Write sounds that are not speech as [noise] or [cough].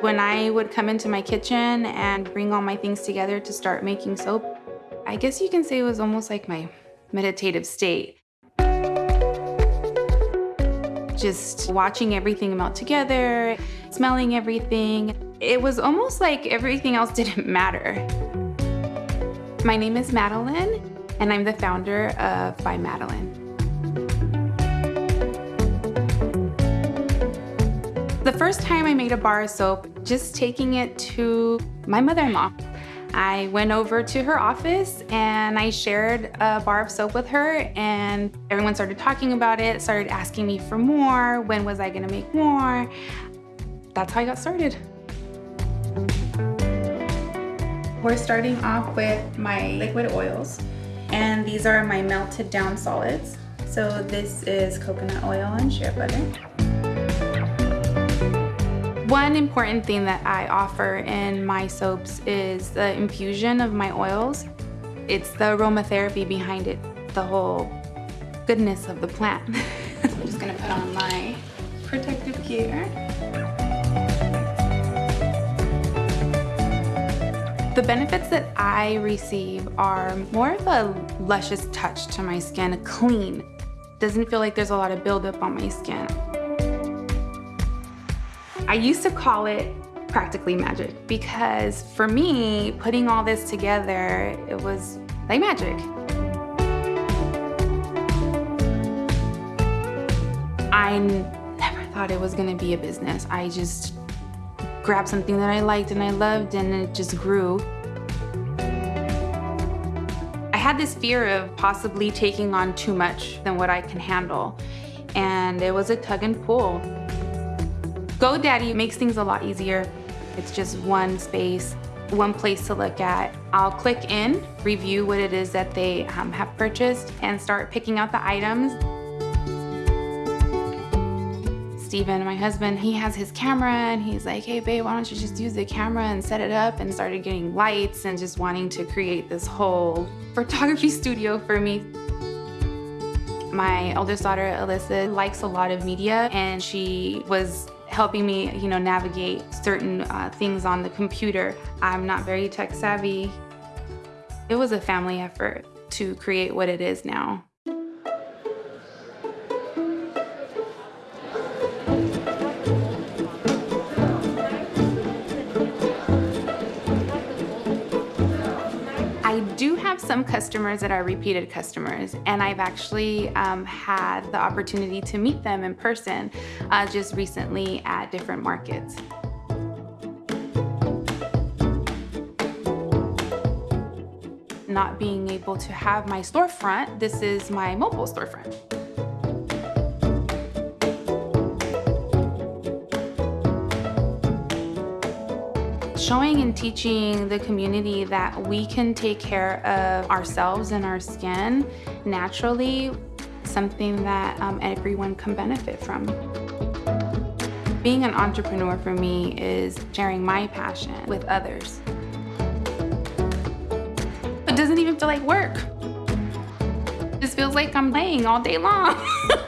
When I would come into my kitchen and bring all my things together to start making soap, I guess you can say it was almost like my meditative state. Just watching everything melt together, smelling everything. It was almost like everything else [laughs] didn't matter. My name is Madeline, and I'm the founder of By Madeline. The first time I made a bar of soap, just taking it to my mother-in-law. I went over to her office and I shared a bar of soap with her and everyone started talking about it, started asking me for more, when was I gonna make more. That's how I got started. We're starting off with my liquid oils and these are my melted down solids. So this is coconut oil and shea butter. One important thing that I offer in my soaps is the infusion of my oils. It's the aromatherapy behind it, the whole goodness of the plant. [laughs] I'm just gonna put on my protective gear. The benefits that I receive are more of a luscious touch to my skin, clean. Doesn't feel like there's a lot of buildup on my skin. I used to call it practically magic because for me, putting all this together, it was like magic. I never thought it was gonna be a business. I just grabbed something that I liked and I loved and it just grew. I had this fear of possibly taking on too much than what I can handle. And it was a tug and pull. GoDaddy makes things a lot easier. It's just one space, one place to look at. I'll click in, review what it is that they um, have purchased, and start picking out the items. Steven, my husband, he has his camera and he's like, hey babe, why don't you just use the camera and set it up and started getting lights and just wanting to create this whole [laughs] photography studio for me. My eldest daughter, Alyssa, likes a lot of media and she was helping me, you know, navigate certain uh, things on the computer. I'm not very tech savvy. It was a family effort to create what it is now. Some customers that are repeated customers, and I've actually um, had the opportunity to meet them in person uh, just recently at different markets. Not being able to have my storefront, this is my mobile storefront. Showing and teaching the community that we can take care of ourselves and our skin naturally, something that um, everyone can benefit from. Being an entrepreneur for me is sharing my passion with others. It doesn't even feel like work. Just feels like I'm playing all day long. [laughs]